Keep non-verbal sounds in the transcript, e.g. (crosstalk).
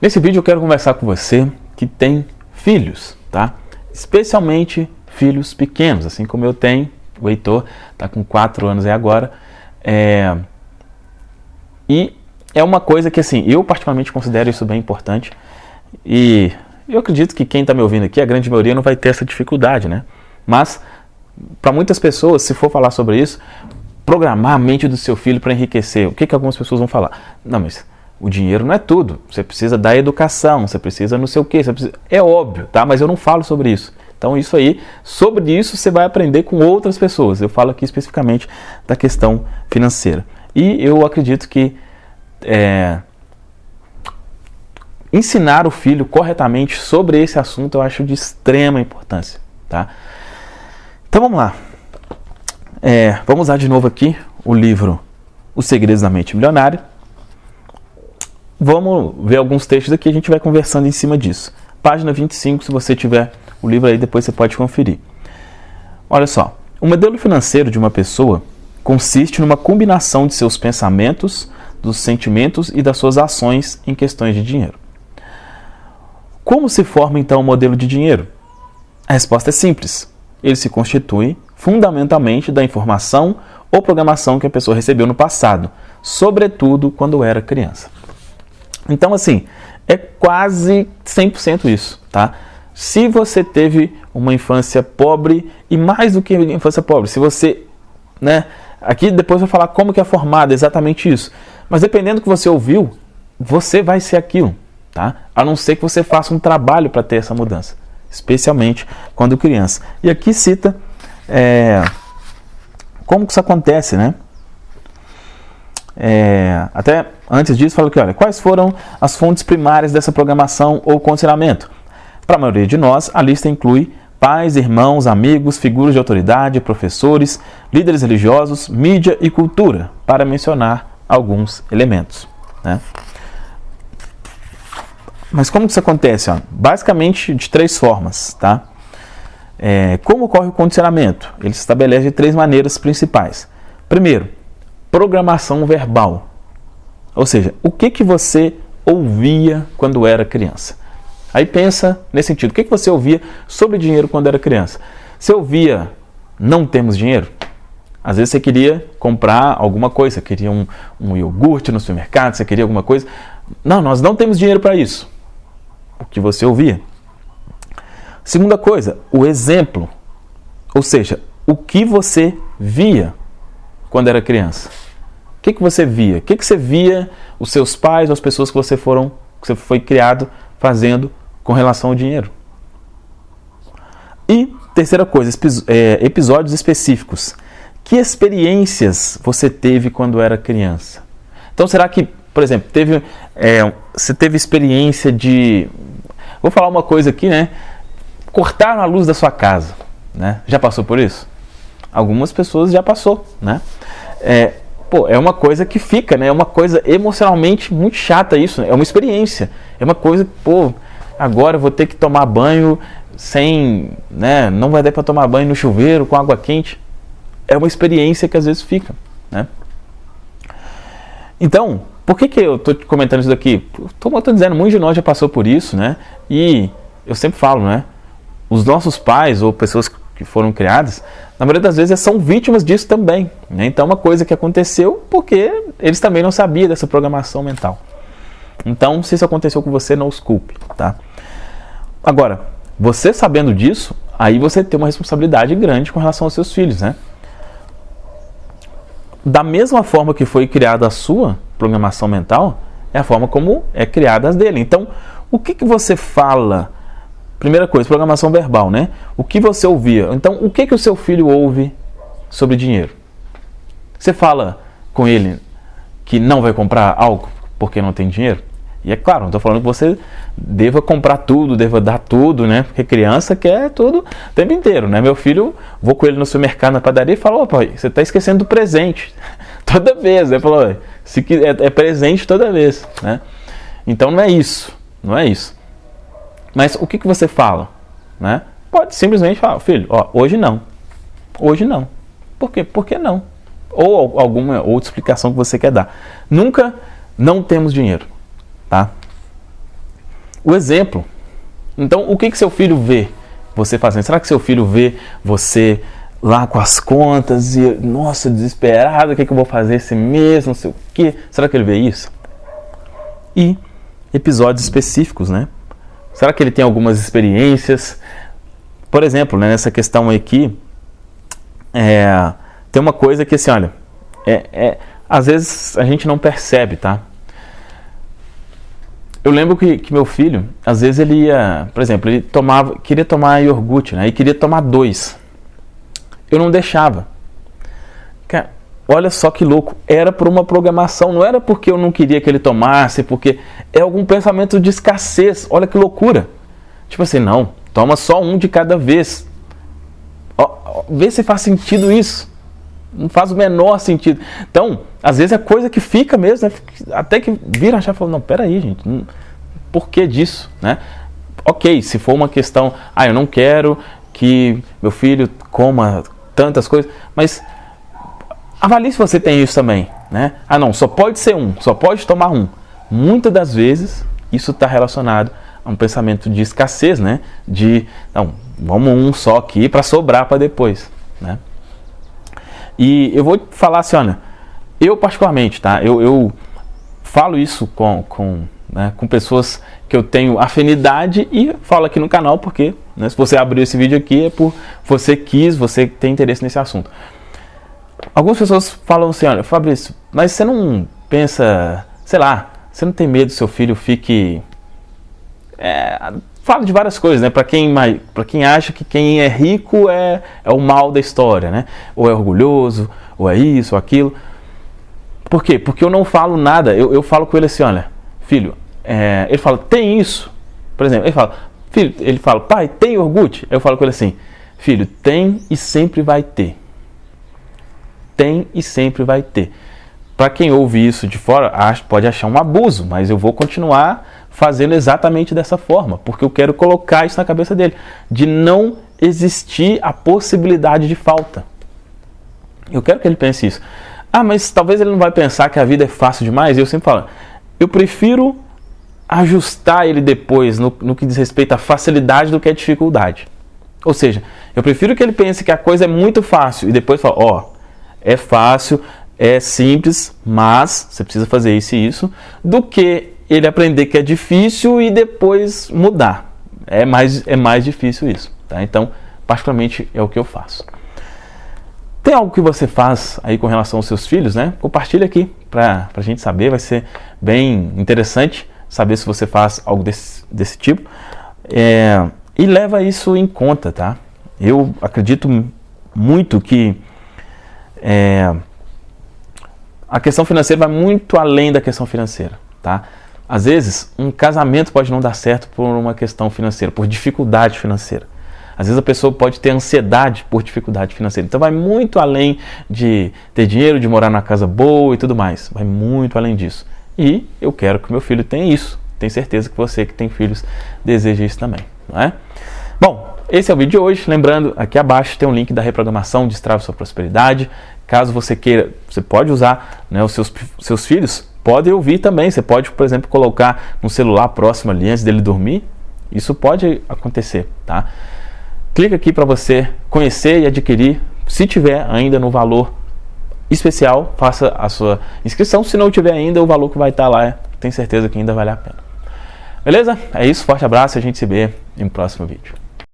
Nesse vídeo eu quero conversar com você que tem filhos, tá? Especialmente filhos pequenos, assim como eu tenho. O Heitor está com 4 anos aí agora. É... E é uma coisa que, assim, eu particularmente considero isso bem importante. E eu acredito que quem está me ouvindo aqui, a grande maioria, não vai ter essa dificuldade, né? Mas, para muitas pessoas, se for falar sobre isso, programar a mente do seu filho para enriquecer, o que, que algumas pessoas vão falar? Não, mas o dinheiro não é tudo. Você precisa da educação, você precisa não sei o quê. Precisa... É óbvio, tá? Mas eu não falo sobre isso. Então isso aí, sobre isso você vai aprender com outras pessoas. Eu falo aqui especificamente da questão financeira. E eu acredito que é, ensinar o filho corretamente sobre esse assunto eu acho de extrema importância, tá? Então vamos lá. É, vamos usar de novo aqui o livro Os Segredos da Mente Milionária Vamos ver alguns textos aqui, a gente vai conversando em cima disso. Página 25, se você tiver o livro aí, depois você pode conferir. Olha só, o modelo financeiro de uma pessoa consiste numa combinação de seus pensamentos, dos sentimentos e das suas ações em questões de dinheiro. Como se forma então o modelo de dinheiro? A resposta é simples. Ele se constitui fundamentalmente da informação ou programação que a pessoa recebeu no passado, sobretudo quando era criança. Então, assim, é quase 100% isso, tá? Se você teve uma infância pobre, e mais do que infância pobre, se você, né, aqui depois eu vou falar como que é formado exatamente isso, mas dependendo do que você ouviu, você vai ser aquilo, tá? A não ser que você faça um trabalho para ter essa mudança, especialmente quando criança. E aqui cita é, como que isso acontece, né? É, até antes disso, fala que olha, quais foram as fontes primárias dessa programação ou condicionamento? Para a maioria de nós, a lista inclui pais, irmãos, amigos, figuras de autoridade, professores, líderes religiosos, mídia e cultura, para mencionar alguns elementos. Né? Mas como que isso acontece? Ó? Basicamente de três formas. Tá? É, como ocorre o condicionamento? Ele se estabelece de três maneiras principais. Primeiro, programação verbal. Ou seja, o que, que você ouvia quando era criança? Aí pensa nesse sentido. O que, que você ouvia sobre dinheiro quando era criança? Você ouvia não temos dinheiro? Às vezes você queria comprar alguma coisa, você queria um, um iogurte no supermercado, você queria alguma coisa. Não, nós não temos dinheiro para isso. O que você ouvia. Segunda coisa, o exemplo. Ou seja, o que você via quando era criança? O que, que você via? O que, que você via os seus pais ou as pessoas que você foram, que você foi criado fazendo com relação ao dinheiro? E terceira coisa, é, episódios específicos. Que experiências você teve quando era criança? Então, será que, por exemplo, teve, é, você teve experiência de. Vou falar uma coisa aqui, né? Cortaram a luz da sua casa. Né? Já passou por isso? Algumas pessoas já passou, né? É, pô, é uma coisa que fica, né? É uma coisa emocionalmente muito chata isso. Né? É uma experiência. É uma coisa, pô, agora eu vou ter que tomar banho sem, né? Não vai dar para tomar banho no chuveiro com água quente. É uma experiência que às vezes fica, né? Então, por que, que eu estou comentando isso daqui? Como estou dizendo, muitos de nós já passou por isso, né? E eu sempre falo, né? Os nossos pais ou pessoas que foram criadas, na maioria das vezes são vítimas disso também. Né? Então, uma coisa que aconteceu porque eles também não sabiam dessa programação mental. Então, se isso aconteceu com você, não os culpe. Tá? Agora, você sabendo disso, aí você tem uma responsabilidade grande com relação aos seus filhos. Né? Da mesma forma que foi criada a sua programação mental, é a forma como é criada as dele. Então, o que, que você fala Primeira coisa, programação verbal, né? O que você ouvia. Então, o que, que o seu filho ouve sobre dinheiro? Você fala com ele que não vai comprar algo porque não tem dinheiro? E é claro, não estou falando que você deva comprar tudo, deva dar tudo, né? Porque criança quer tudo o tempo inteiro, né? Meu filho, vou com ele no supermercado, na padaria e falo, opa, você está esquecendo do presente. (laughs) toda vez, ele falou, se é, é presente toda vez, né? Então não é isso, não é isso. Mas o que, que você fala? Né? Pode simplesmente falar, filho, ó, hoje não. Hoje não. Por quê? Por que não? Ou alguma outra explicação que você quer dar. Nunca não temos dinheiro. Tá? o exemplo. Então, o que, que seu filho vê você fazendo? Será que seu filho vê você lá com as contas e, nossa, desesperado, o que, que eu vou fazer esse mês, não sei o quê? Será que ele vê isso? E episódios específicos, né? Será que ele tem algumas experiências? Por exemplo, né, nessa questão aqui, é, tem uma coisa que assim, olha, é, é, às vezes a gente não percebe, tá? Eu lembro que, que, meu filho, às vezes ele ia, por exemplo, ele tomava, queria tomar iogurte, né? E queria tomar dois. Eu não deixava. Olha só que louco. Era por uma programação, não era porque eu não queria que ele tomasse, porque é algum pensamento de escassez. Olha que loucura. Tipo assim, não, toma só um de cada vez. Ó, vê se faz sentido isso. Não faz o menor sentido. Então, às vezes é coisa que fica mesmo, né? até que vira a chave e fala, não, peraí, gente, não, por que disso? Né? Ok, se for uma questão, ah, eu não quero que meu filho coma tantas coisas, mas avalie se você tem isso também. Né? Ah, não, só pode ser um, só pode tomar um. Muitas das vezes, isso está relacionado a um pensamento de escassez, né? De, não, vamos um só aqui para sobrar para depois, né? E eu vou falar assim, olha, eu particularmente, tá? Eu, eu falo isso com, com, né, com pessoas que eu tenho afinidade e falo aqui no canal porque, né, se você abriu esse vídeo aqui é por você quis, você tem interesse nesse assunto. Algumas pessoas falam assim, olha, Fabrício, mas você não pensa, sei lá, você não tem medo que seu filho fique... É, fala de várias coisas, né? Para quem, para quem acha que quem é rico é, é o mal da história, né? Ou é orgulhoso, ou é isso, ou aquilo. Por quê? Porque eu não falo nada. Eu, eu falo com ele assim, olha, filho, é, ele fala, tem isso. Por exemplo, ele fala, filho, ele fala, pai, tem iogurte? Eu falo com ele assim, filho, tem e sempre vai ter. Tem e sempre vai ter. Para quem ouve isso de fora, pode achar um abuso, mas eu vou continuar fazendo exatamente dessa forma, porque eu quero colocar isso na cabeça dele, de não existir a possibilidade de falta. Eu quero que ele pense isso. Ah, mas talvez ele não vai pensar que a vida é fácil demais. Eu sempre falo, eu prefiro ajustar ele depois no, no que diz respeito à facilidade do que à dificuldade. Ou seja, eu prefiro que ele pense que a coisa é muito fácil e depois fala, ó, oh, é fácil, é simples, mas você precisa fazer isso e isso, do que ele aprender que é difícil e depois mudar. É mais, é mais difícil isso. Tá? Então, particularmente é o que eu faço. Tem algo que você faz aí com relação aos seus filhos, né? Compartilha aqui para a gente saber, vai ser bem interessante saber se você faz algo desse, desse tipo. É, e leva isso em conta, tá? Eu acredito muito que é, a questão financeira vai muito além da questão financeira, tá? Às vezes, um casamento pode não dar certo por uma questão financeira, por dificuldade financeira. Às vezes a pessoa pode ter ansiedade por dificuldade financeira. Então vai muito além de ter dinheiro, de morar na casa boa e tudo mais. Vai muito além disso. E eu quero que meu filho tenha isso. Tenho certeza que você que tem filhos deseja isso também, não é? Esse é o vídeo de hoje. Lembrando, aqui abaixo tem um link da reprogramação Destrave Sua Prosperidade. Caso você queira, você pode usar né, os seus, seus filhos pode ouvir também. Você pode, por exemplo, colocar no celular próximo ali antes dele dormir. Isso pode acontecer, tá? Clica aqui para você conhecer e adquirir. Se tiver ainda no valor especial, faça a sua inscrição. Se não tiver ainda, o valor que vai estar lá, tenho certeza que ainda vale a pena. Beleza? É isso, forte abraço e a gente se vê em um próximo vídeo.